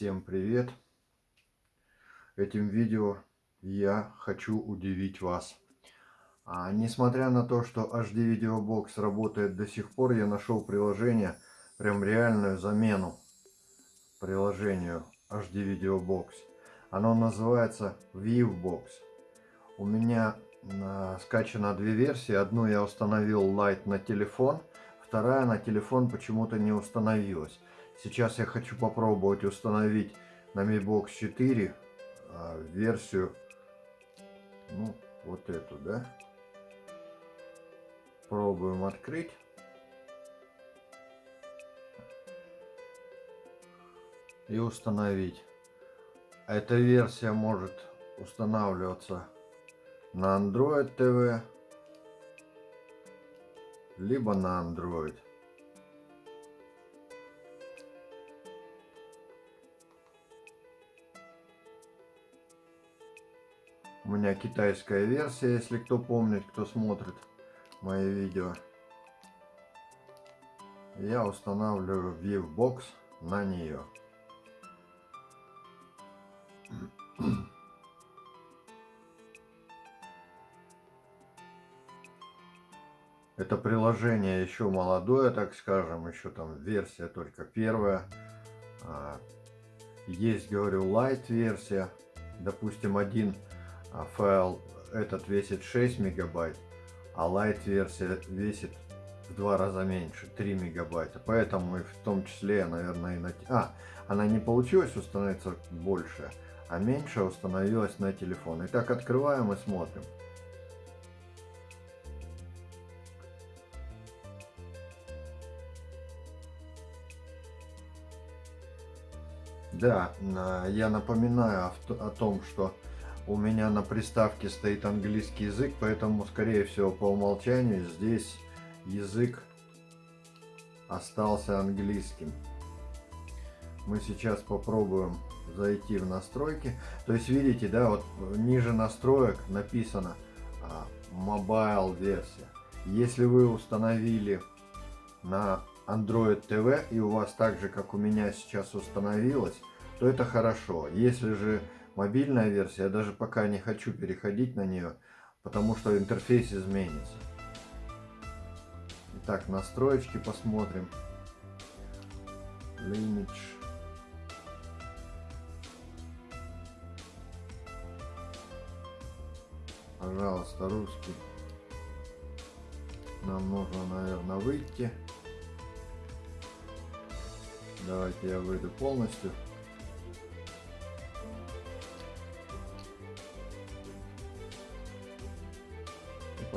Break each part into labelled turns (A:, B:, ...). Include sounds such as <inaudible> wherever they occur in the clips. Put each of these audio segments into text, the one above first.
A: Всем привет! Этим видео я хочу удивить вас. А, несмотря на то, что HD Video Box работает до сих пор, я нашел приложение, прям реальную замену приложению HD Video Box. Оно называется Viewbox. У меня а, скачано две версии. Одну я установил Lite на телефон, вторая на телефон почему-то не установилась. Сейчас я хочу попробовать установить на Mi Box 4 а, версию, ну, вот эту, да. Пробуем открыть. И установить. Эта версия может устанавливаться на Android TV, либо на Android. У меня китайская версия, если кто помнит, кто смотрит мои видео. Я устанавливаю Viewbox на нее. Это приложение еще молодое, так скажем, еще там версия только первая. А, есть, говорю, light версия, допустим, один а файл этот весит 6 мегабайт, а Lite версия весит в два раза меньше, 3 мегабайта. Поэтому и в том числе, наверное, и на... А, она не получилась установиться больше, а меньше установилась на телефон. Итак, открываем и смотрим. Да, я напоминаю о том, что у меня на приставке стоит английский язык, поэтому, скорее всего, по умолчанию здесь язык остался английским. Мы сейчас попробуем зайти в настройки. То есть, видите, да, вот ниже настроек написано а, Mobile версия. Если вы установили на Android TV и у вас так же, как у меня сейчас установилось, то это хорошо. Если же мобильная версия, я даже пока не хочу переходить на нее, потому что интерфейс изменится. Итак, настроечки посмотрим. Lineage. Пожалуйста, русский. Нам нужно, наверное, выйти. Давайте я выйду полностью.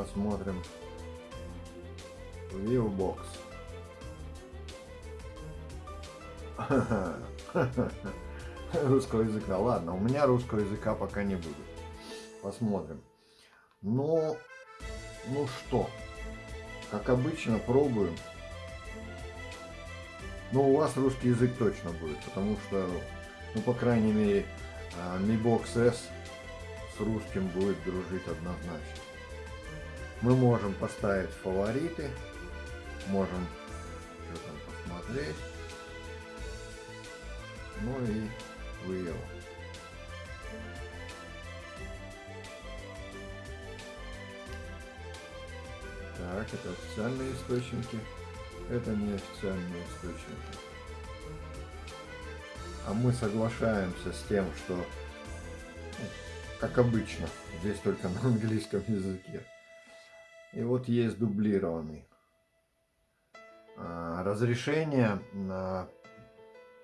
A: Посмотрим Viewbox. <laughs> Русского языка. Ладно, у меня русского языка пока не будет. Посмотрим. Ну, ну что, как обычно, пробуем. Ну, у вас русский язык точно будет, потому что, ну, по крайней мере, Mi Box S с русским будет дружить однозначно мы можем поставить фавориты, можем что там посмотреть, ну и выел. Так, это официальные источники, это не официальные источники. А мы соглашаемся с тем, что, ну, как обычно, здесь только на английском языке. И вот есть дублированный. А, разрешение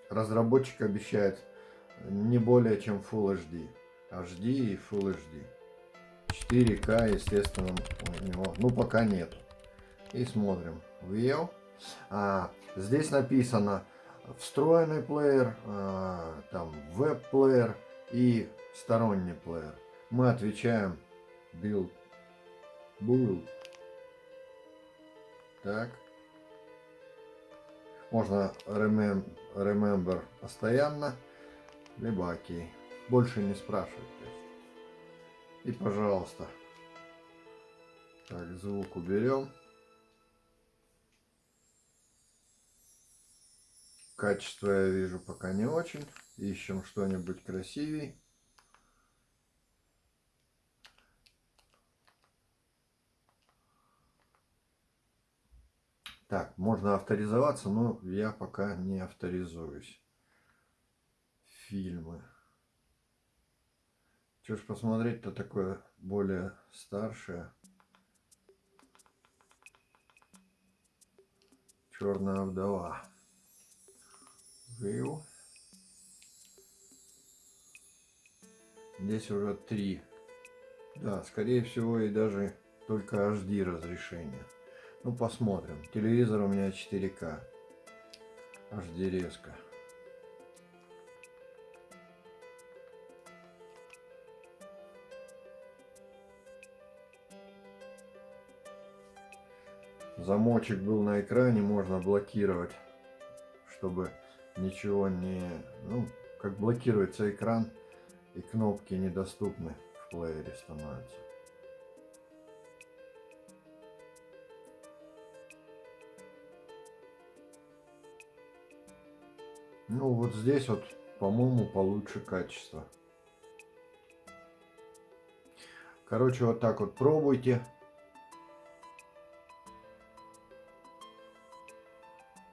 A: разработчик обещает не более чем Full HD. HD и Full HD. 4К, естественно, у него, ну, пока нет. И смотрим. View. А, здесь написано встроенный плеер, а, там веб-плеер и сторонний плеер. Мы отвечаем build. Build. Так. Можно remem remember постоянно, либо окей. Больше не спрашивать. И пожалуйста. Так, звук уберем. Качество я вижу пока не очень. Ищем что-нибудь красивей. Так, можно авторизоваться, но я пока не авторизуюсь. Фильмы. Что ж посмотреть-то такое более старшее. Черная вдова. Вил. Здесь уже три. Да, скорее всего и даже только HD разрешение. Ну, посмотрим. Телевизор у меня 4К. HD резко. Замочек был на экране, можно блокировать, чтобы ничего не... Ну, как блокируется экран, и кнопки недоступны в плеере становятся. Ну вот здесь вот, по-моему, получше качество. Короче, вот так вот пробуйте.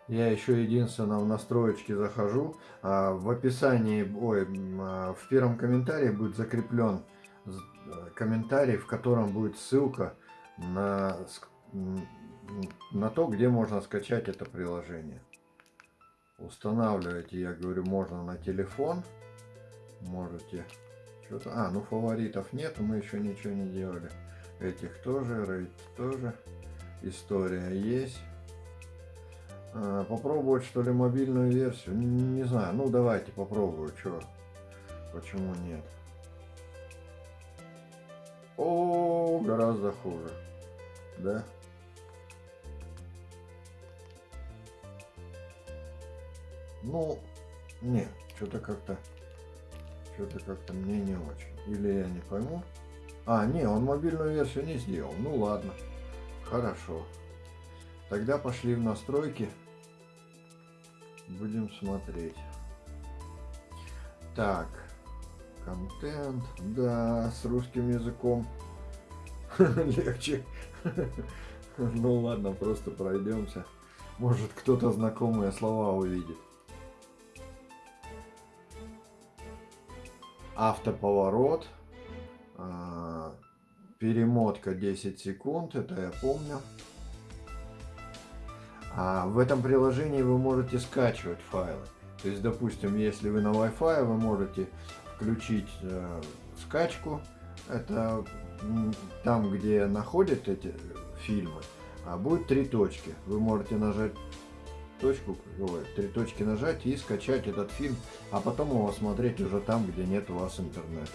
A: Я еще единственное в настроечки захожу. А в описании, ой, а, в первом комментарии будет закреплен э, комментарий, в котором будет ссылка на, на то, где можно скачать это приложение. Устанавливаете, я говорю, можно на телефон. Можете что-то... А, ну фаворитов нет, мы еще ничего не делали. Этих тоже, рейд тоже. История есть. А, попробовать что ли мобильную версию? Не, не знаю, ну давайте попробую, что. Почему нет? О, гораздо хуже. Да? Ну, нет, что-то как-то, что-то как-то мне не очень. Или я не пойму. А, не, он мобильную версию не сделал. Ну ладно, хорошо. Тогда пошли в настройки. Будем смотреть. Так, контент, да, с русским языком <laughs> легче. <laughs> Ну ладно, просто пройдемся. Может кто-то знакомые слова увидит. Автоповорот, а, перемотка 10 секунд, это я помню. А в этом приложении вы можете скачивать файлы. То есть, допустим, если вы на Wi-Fi, вы можете включить э, скачку. Это там, где находят эти фильмы, а будет три точки. Вы можете нажать точку, три точки нажать и скачать этот фильм, а потом его смотреть уже там, где нет у вас интернета.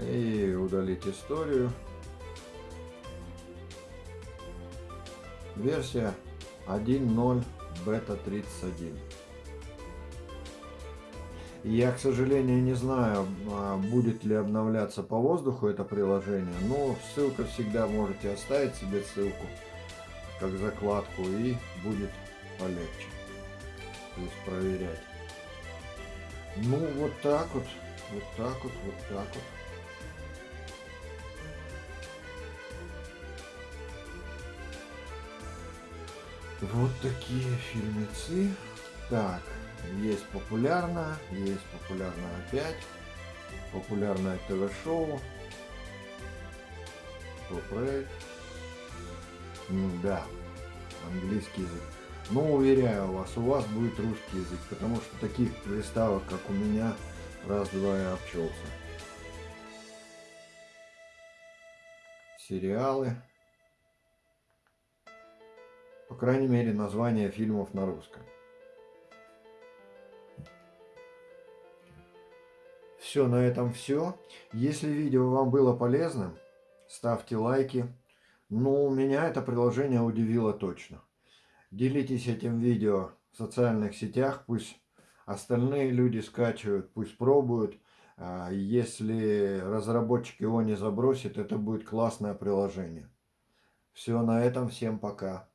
A: И удалить историю. Версия 1.0 бета 31. Я, к сожалению, не знаю, а, будет ли обновляться по воздуху это приложение, но ссылка всегда можете оставить себе ссылку как закладку и будет полегче. То есть проверять. Ну, вот так вот, вот так вот, вот так вот. Вот такие фильмецы. Так. Есть популярно, есть популярно опять. Популярное ТВ-шоу. Топ-рейд. Да, английский язык. Но уверяю вас, у вас будет русский язык, потому что таких приставок, как у меня, раз-два и обчелся. Сериалы. По крайней мере, название фильмов на русском. Все, на этом все. Если видео вам было полезным, ставьте лайки. Ну, меня это приложение удивило точно. Делитесь этим видео в социальных сетях, пусть остальные люди скачивают, пусть пробуют. А, если разработчик его не забросит, это будет классное приложение. Все, на этом всем пока.